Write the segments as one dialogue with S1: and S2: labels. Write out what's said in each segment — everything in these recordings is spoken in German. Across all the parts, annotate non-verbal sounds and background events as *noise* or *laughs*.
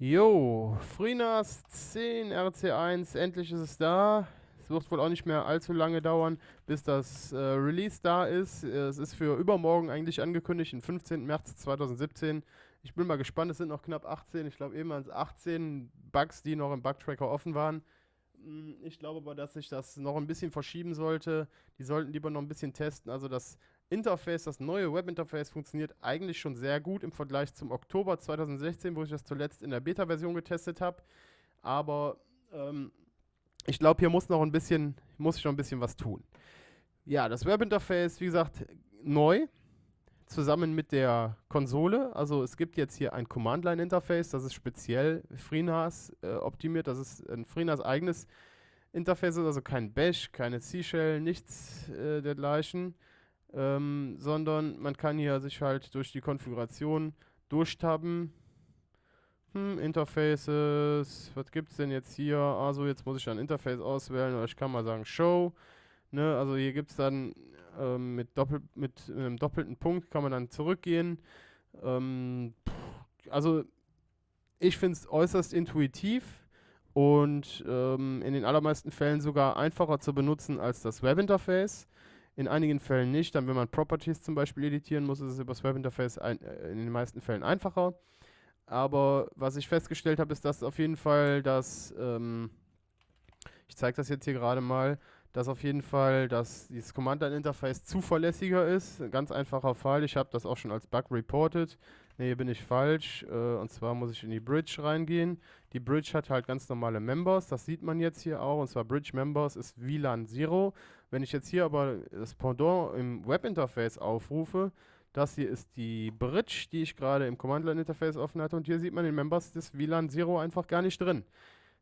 S1: Jo, FreeNAS 10 RC1, endlich ist es da. Es wird wohl auch nicht mehr allzu lange dauern, bis das äh, Release da ist. Es ist für übermorgen eigentlich angekündigt, den 15. März 2017. Ich bin mal gespannt, es sind noch knapp 18, ich glaube eben waren es 18 Bugs, die noch im Bugtracker offen waren. Hm, ich glaube aber, dass sich das noch ein bisschen verschieben sollte. Die sollten lieber noch ein bisschen testen. Also das Interface, das neue Webinterface funktioniert eigentlich schon sehr gut im Vergleich zum Oktober 2016, wo ich das zuletzt in der Beta-Version getestet habe. Aber ähm, ich glaube, hier muss noch ein bisschen, muss ich noch ein bisschen was tun. Ja, das Webinterface, wie gesagt, neu, zusammen mit der Konsole. Also es gibt jetzt hier ein Command-Line-Interface, das ist speziell FreeNAS äh, optimiert. Das ist ein FreeNAS eigenes Interface, also kein Bash, keine C-Shell, nichts äh, dergleichen ähm, sondern man kann hier sich halt durch die Konfiguration durchtappen. Hm, Interfaces, was gibt es denn jetzt hier? Also jetzt muss ich ein Interface auswählen oder ich kann mal sagen Show. Ne, also hier gibt es dann ähm, mit, Doppel mit einem doppelten Punkt kann man dann zurückgehen. Ähm, also ich finde es äußerst intuitiv und ähm, in den allermeisten Fällen sogar einfacher zu benutzen als das Webinterface. In einigen Fällen nicht. Dann, wenn man Properties zum Beispiel editieren muss, ist es über das Webinterface ein, äh, in den meisten Fällen einfacher. Aber was ich festgestellt habe, ist, dass auf jeden Fall das, ähm, ich zeige das jetzt hier gerade mal, dass auf jeden Fall dass dieses Command-Line-Interface zuverlässiger ist. Ein ganz einfacher Fall. Ich habe das auch schon als Bug reported. Ne, hier bin ich falsch. Äh, und zwar muss ich in die Bridge reingehen. Die Bridge hat halt ganz normale Members. Das sieht man jetzt hier auch. Und zwar Bridge Members ist VLAN 0. Wenn ich jetzt hier aber das Pendant im Webinterface aufrufe, das hier ist die Bridge, die ich gerade im Command-Line-Interface offen hatte. Und hier sieht man den Members des WLAN Zero einfach gar nicht drin.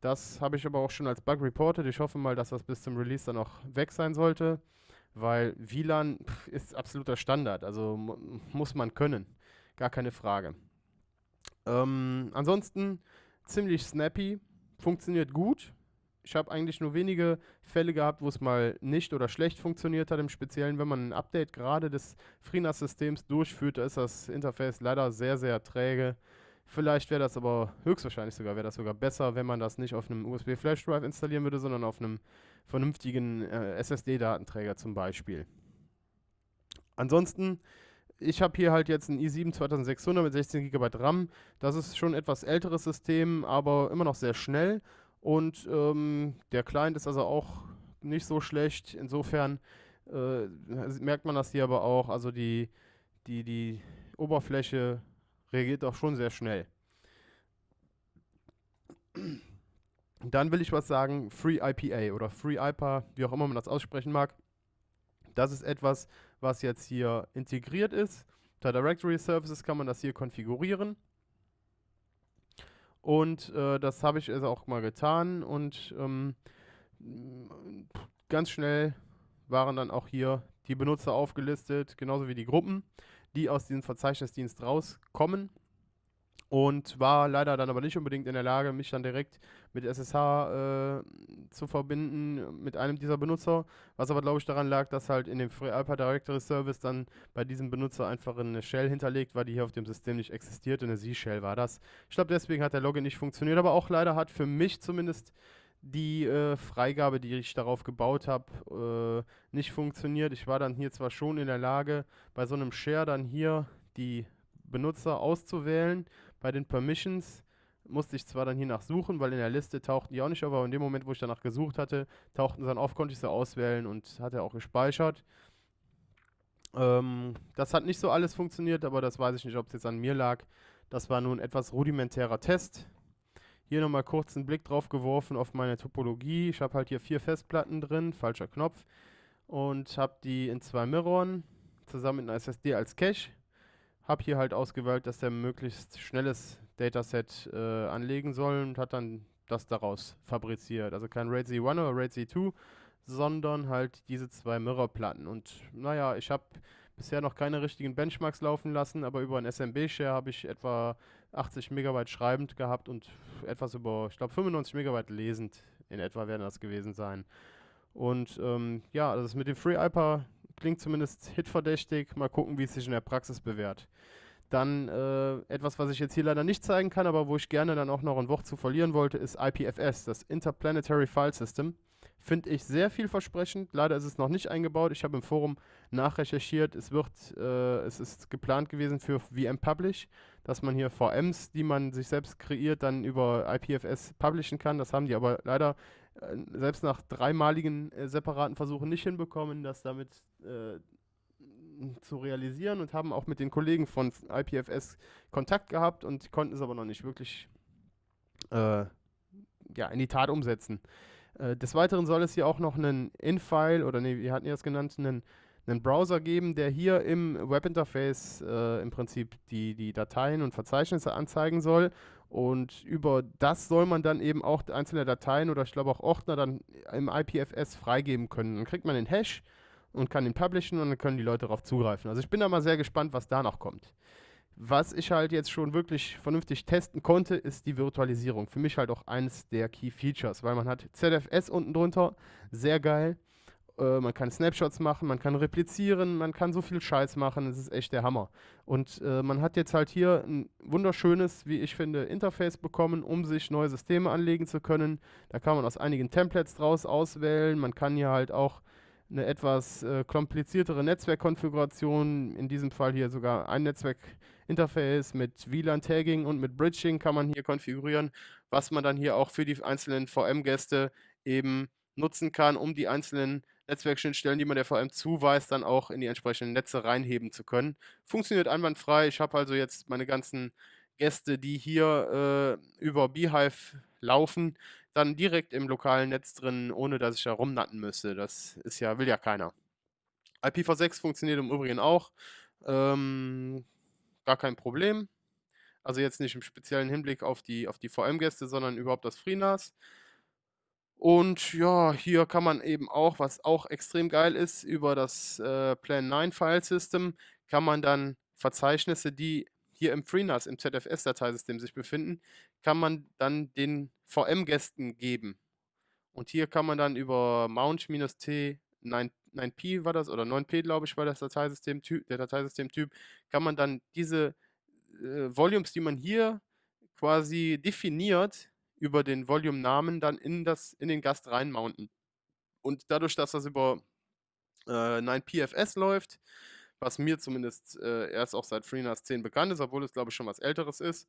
S1: Das habe ich aber auch schon als Bug reported. Ich hoffe mal, dass das bis zum Release dann auch weg sein sollte, weil WLAN ist absoluter Standard. Also muss man können. Gar keine Frage. Ähm, ansonsten ziemlich snappy, funktioniert gut. Ich habe eigentlich nur wenige Fälle gehabt, wo es mal nicht oder schlecht funktioniert hat. Im Speziellen, wenn man ein Update gerade des FreeNAS-Systems durchführt, da ist das Interface leider sehr, sehr träge. Vielleicht wäre das aber höchstwahrscheinlich sogar, wäre das sogar besser, wenn man das nicht auf einem USB-Flash-Drive installieren würde, sondern auf einem vernünftigen äh, SSD-Datenträger zum Beispiel. Ansonsten, ich habe hier halt jetzt ein i7 2600 mit 16 GB RAM. Das ist schon ein etwas älteres System, aber immer noch sehr schnell und ähm, der Client ist also auch nicht so schlecht. Insofern äh, merkt man das hier aber auch. Also die, die, die Oberfläche reagiert auch schon sehr schnell. Dann will ich was sagen, Free IPA oder Free IPA, wie auch immer man das aussprechen mag. Das ist etwas, was jetzt hier integriert ist. Unter Directory Services kann man das hier konfigurieren. Und äh, das habe ich also auch mal getan und ähm, ganz schnell waren dann auch hier die Benutzer aufgelistet, genauso wie die Gruppen, die aus diesem Verzeichnisdienst rauskommen und war leider dann aber nicht unbedingt in der Lage, mich dann direkt mit SSH äh, zu verbinden mit einem dieser Benutzer, was aber glaube ich daran lag, dass halt in dem FreeAlpha Directory Service dann bei diesem Benutzer einfach eine Shell hinterlegt war, die hier auf dem System nicht existiert, eine Z-Shell war das. Ich glaube deswegen hat der Login nicht funktioniert, aber auch leider hat für mich zumindest die äh, Freigabe, die ich darauf gebaut habe, äh, nicht funktioniert. Ich war dann hier zwar schon in der Lage, bei so einem Share dann hier die Benutzer auszuwählen bei den Permissions musste ich zwar dann hier nach suchen, weil in der Liste tauchten die auch nicht auf, aber in dem Moment, wo ich danach gesucht hatte, tauchten sie dann auf, konnte ich sie auswählen und hat er auch gespeichert. Ähm, das hat nicht so alles funktioniert, aber das weiß ich nicht, ob es jetzt an mir lag. Das war nun ein etwas rudimentärer Test. Hier nochmal kurz einen Blick drauf geworfen auf meine Topologie. Ich habe halt hier vier Festplatten drin, falscher Knopf, und habe die in zwei Mirroren zusammen mit einer SSD als Cache habe hier halt ausgewählt, dass der möglichst schnelles Dataset äh, anlegen soll und hat dann das daraus fabriziert. Also kein RAID Z1 oder RAID Z2, sondern halt diese zwei Mirrorplatten. Und naja, ich habe bisher noch keine richtigen Benchmarks laufen lassen, aber über ein SMB-Share habe ich etwa 80 Megabyte schreibend gehabt und etwas über, ich glaube 95 Megabyte lesend in etwa werden das gewesen sein. Und ähm, ja, das mit dem FreeIPA klingt zumindest hitverdächtig. Mal gucken, wie es sich in der Praxis bewährt. Dann äh, etwas, was ich jetzt hier leider nicht zeigen kann, aber wo ich gerne dann auch noch ein Wort zu verlieren wollte, ist IPFS, das Interplanetary File System. Finde ich sehr vielversprechend. Leider ist es noch nicht eingebaut. Ich habe im Forum nachrecherchiert. Es wird, äh, es ist geplant gewesen für VM Publish, dass man hier VMs, die man sich selbst kreiert, dann über IPFS publishen kann. Das haben die aber leider selbst nach dreimaligen äh, separaten Versuchen nicht hinbekommen, das damit äh, zu realisieren und haben auch mit den Kollegen von IPFS Kontakt gehabt und konnten es aber noch nicht wirklich äh, ja, in die Tat umsetzen. Äh, des Weiteren soll es hier auch noch einen In-File oder nee, wir hatten ja es genannt, einen, einen Browser geben, der hier im Webinterface äh, im Prinzip die, die Dateien und Verzeichnisse anzeigen soll. Und über das soll man dann eben auch einzelne Dateien oder ich glaube auch Ordner dann im IPFS freigeben können. Dann kriegt man den Hash und kann ihn publishen und dann können die Leute darauf zugreifen. Also ich bin da mal sehr gespannt, was da noch kommt. Was ich halt jetzt schon wirklich vernünftig testen konnte, ist die Virtualisierung. Für mich halt auch eines der Key Features, weil man hat ZFS unten drunter, sehr geil. Äh, man kann Snapshots machen, man kann replizieren, man kann so viel Scheiß machen, das ist echt der Hammer. Und äh, man hat jetzt halt hier ein wunderschönes, wie ich finde, Interface bekommen, um sich neue Systeme anlegen zu können. Da kann man aus einigen Templates draus auswählen, man kann hier halt auch eine etwas äh, kompliziertere Netzwerkkonfiguration, in diesem Fall hier sogar ein Netzwerkinterface mit WLAN-Tagging und mit Bridging kann man hier konfigurieren, was man dann hier auch für die einzelnen VM-Gäste eben nutzen kann, um die einzelnen Netzwerkschnittstellen, die man der VM zuweist, dann auch in die entsprechenden Netze reinheben zu können. Funktioniert einwandfrei. Ich habe also jetzt meine ganzen Gäste, die hier äh, über Beehive laufen, dann direkt im lokalen Netz drin, ohne dass ich da rumnatten müsste. Das ist ja, will ja keiner. IPv6 funktioniert im Übrigen auch. Ähm, gar kein Problem. Also jetzt nicht im speziellen Hinblick auf die, auf die VM-Gäste, sondern überhaupt das FreeNAS. Und ja, hier kann man eben auch, was auch extrem geil ist, über das äh, Plan 9 File System kann man dann Verzeichnisse, die hier im FreeNAS, im ZFS-Dateisystem sich befinden, kann man dann den VM-Gästen geben. Und hier kann man dann über Mount-T 9, 9P war das, oder 9P, glaube ich, war das Dateisystem der Dateisystemtyp, kann man dann diese äh, Volumes, die man hier quasi definiert, über den Volume-Namen dann in, das, in den Gast reinmounten. Und dadurch, dass das über äh, 9PFS läuft, was mir zumindest äh, erst auch seit FreeNAS 10 bekannt ist, obwohl es glaube ich schon was älteres ist,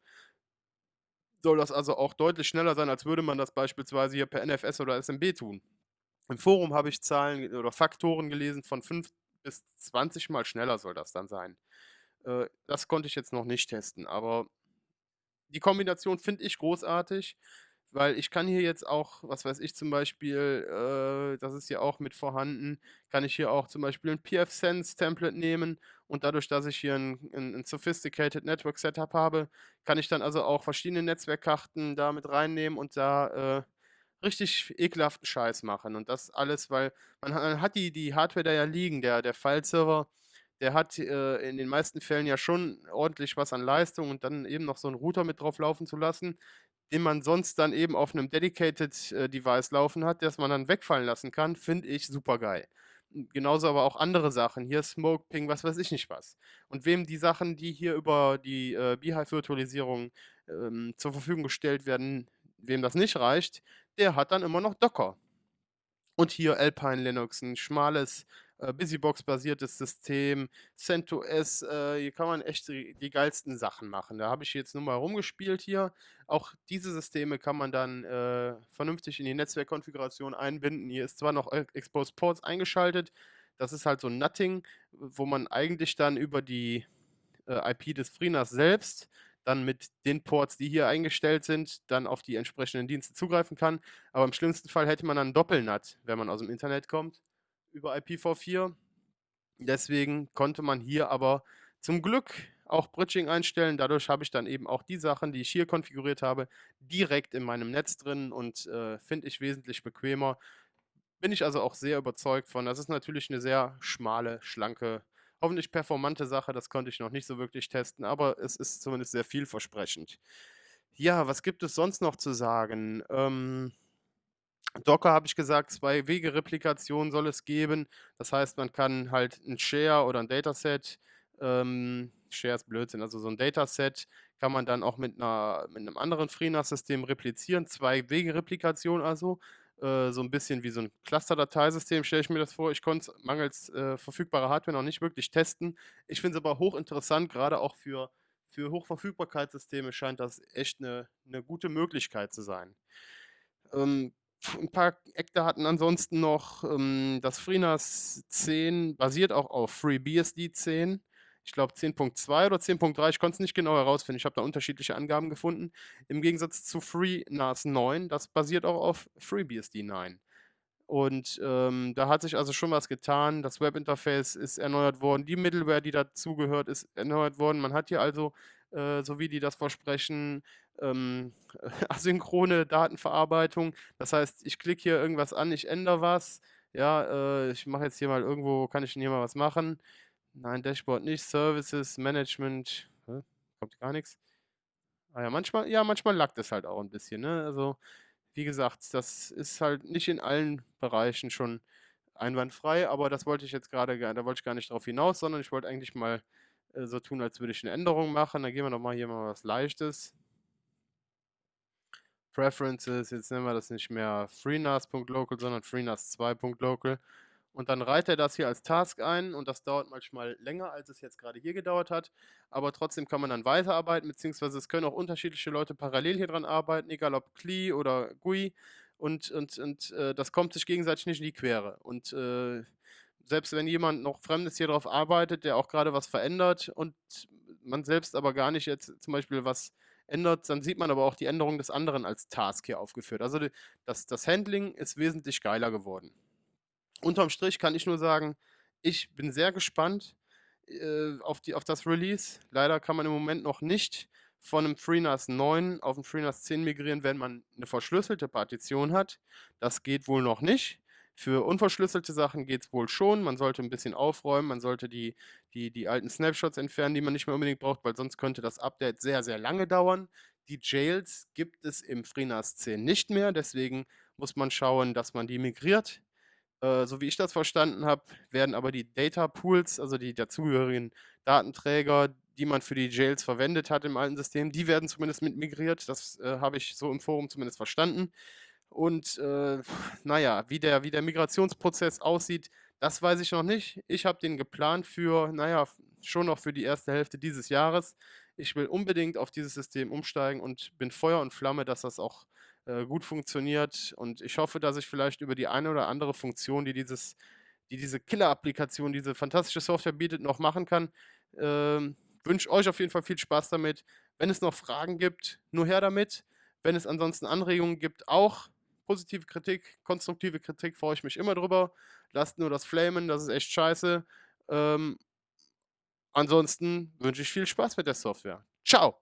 S1: soll das also auch deutlich schneller sein, als würde man das beispielsweise hier per NFS oder SMB tun. Im Forum habe ich Zahlen oder Faktoren gelesen, von 5 bis 20 mal schneller soll das dann sein. Äh, das konnte ich jetzt noch nicht testen, aber die Kombination finde ich großartig. Weil ich kann hier jetzt auch, was weiß ich zum Beispiel, äh, das ist hier auch mit vorhanden, kann ich hier auch zum Beispiel ein PF-Sense-Template nehmen und dadurch, dass ich hier ein, ein, ein Sophisticated Network Setup habe, kann ich dann also auch verschiedene Netzwerkkarten da mit reinnehmen und da äh, richtig ekelhaften Scheiß machen. Und das alles, weil man, man hat die, die Hardware da ja liegen, der, der File-Server, der hat äh, in den meisten Fällen ja schon ordentlich was an Leistung und dann eben noch so einen Router mit drauf laufen zu lassen, den man sonst dann eben auf einem Dedicated äh, Device laufen hat, das man dann wegfallen lassen kann, finde ich super geil. Genauso aber auch andere Sachen, hier Smoke Ping, was weiß ich nicht was. Und wem die Sachen, die hier über die äh, Beehive-Virtualisierung ähm, zur Verfügung gestellt werden, wem das nicht reicht, der hat dann immer noch Docker. Und hier Alpine Linux, ein schmales äh, Busybox-basiertes System, CentOS, äh, hier kann man echt die, die, geilsten Sachen machen. Da habe ich jetzt nur mal rumgespielt hier. Auch diese Systeme kann man dann äh, vernünftig in die Netzwerkkonfiguration einbinden. Hier ist zwar noch Exposed Ports eingeschaltet, das ist halt so ein Nutting, wo man eigentlich dann über die äh, IP des FreeNAS selbst dann mit den Ports, die hier eingestellt sind, dann auf die entsprechenden Dienste zugreifen kann. Aber im schlimmsten Fall hätte man dann Doppelnut, wenn man aus dem Internet kommt über IPv4. Deswegen konnte man hier aber zum Glück auch Bridging einstellen. Dadurch habe ich dann eben auch die Sachen, die ich hier konfiguriert habe, direkt in meinem Netz drin und äh, finde ich wesentlich bequemer. Bin ich also auch sehr überzeugt von. Das ist natürlich eine sehr schmale, schlanke, hoffentlich performante Sache. Das konnte ich noch nicht so wirklich testen, aber es ist zumindest sehr vielversprechend. Ja, was gibt es sonst noch zu sagen? Ähm, Docker habe ich gesagt, zwei Wege Replikation soll es geben. Das heißt, man kann halt ein Share oder ein Dataset Ähm, Share ist Blödsinn. Also so ein Dataset kann man dann auch mit, einer, mit einem anderen FreeNAS-System replizieren. Zwei-Wege-Replikation also. Äh, so ein bisschen wie so ein Cluster-Dateisystem, stelle ich mir das vor. Ich konnte es mangels äh, verfügbarer Hardware noch nicht wirklich testen. Ich finde es aber hochinteressant, gerade auch für, für Hochverfügbarkeitssysteme scheint das echt eine, eine gute Möglichkeit zu sein. Ähm, ein paar Eckdaten ansonsten noch. Ähm, das FreeNAS 10 basiert auch auf FreeBSD 10 ich glaube 10.2 oder 10.3, ich konnte es nicht genau herausfinden. Ich habe da unterschiedliche Angaben gefunden. Im Gegensatz zu FreeNAS 9, das basiert auch auf FreeBSD 9. Und ähm, da hat sich also schon was getan. Das Webinterface ist erneuert worden. Die Middleware, die dazugehört, ist erneuert worden. Man hat hier also, äh, so wie die das versprechen, ähm, *laughs* asynchrone Datenverarbeitung. Das heißt, ich klicke hier irgendwas an, ich ändere was. Ja, äh, ich mache jetzt hier mal irgendwo, kann ich denn hier mal was machen? Nein, Dashboard nicht. Services, Management. Hä? Kommt gar nichts. Ah ja, manchmal, ja, manchmal lackt es halt auch ein bisschen. Ne? Also, wie gesagt, das ist halt nicht in allen Bereichen schon einwandfrei, aber das wollte ich jetzt gerade, da wollte ich gar nicht drauf hinaus, sondern ich wollte eigentlich mal äh, so tun, als würde ich eine Änderung machen. Dann gehen wir doch mal hier mal was Leichtes. Preferences, jetzt nennen wir das nicht mehr FreeNAS.local, sondern FreeNAS2.local. Und dann reiht er das hier als Task ein und das dauert manchmal länger, als es jetzt gerade hier gedauert hat. Aber trotzdem kann man dann weiterarbeiten, beziehungsweise es können auch unterschiedliche Leute parallel hier dran arbeiten, egal ob CLI oder GUI. Und, und, und äh, das kommt sich gegenseitig nicht in die Quere. Und äh, selbst wenn jemand noch Fremdes hier drauf arbeitet, der auch gerade was verändert und man selbst aber gar nicht jetzt zum Beispiel was ändert, dann sieht man aber auch die Änderung des anderen als Task hier aufgeführt. Also das, das Handling ist wesentlich geiler geworden unterm Strich kann ich nur sagen, ich bin sehr gespannt äh, auf, die, auf das Release. Leider kann man im Moment noch nicht von einem FreeNAS 9 auf ein FreeNAS 10 migrieren, wenn man eine verschlüsselte Partition hat. Das geht wohl noch nicht. Für unverschlüsselte Sachen geht es wohl schon. Man sollte ein bisschen aufräumen, man sollte die, die, die alten Snapshots entfernen, die man nicht mehr unbedingt braucht, weil sonst könnte das Update sehr, sehr lange dauern. Die Jails gibt es im FreeNAS 10 nicht mehr, deswegen muss man schauen, dass man die migriert. Äh, so wie ich das verstanden habe, werden aber die Data Pools, also die dazugehörigen Datenträger, die man für die Jails verwendet hat im alten System, die werden zumindest mit migriert. Das äh, habe ich so im Forum zumindest verstanden. Und äh, naja, wie der, wie der Migrationsprozess aussieht, das weiß ich noch nicht. Ich habe den geplant für, naja, schon noch für die erste Hälfte dieses Jahres. Ich will unbedingt auf dieses System umsteigen und bin Feuer und Flamme, dass das auch äh, gut funktioniert. Und ich hoffe, dass ich vielleicht über die eine oder andere Funktion, die dieses, die diese Killer-Applikation, diese fantastische Software bietet, noch machen kann. Ähm, wünsche euch auf jeden Fall viel Spaß damit. Wenn es noch Fragen gibt, nur her damit. Wenn es ansonsten Anregungen gibt, auch positive Kritik, konstruktive Kritik, freue ich mich immer drüber. Lasst nur das Flamen, das ist echt scheiße. Ähm, ansonsten wünsche ich viel Spaß mit der Software. Ciao!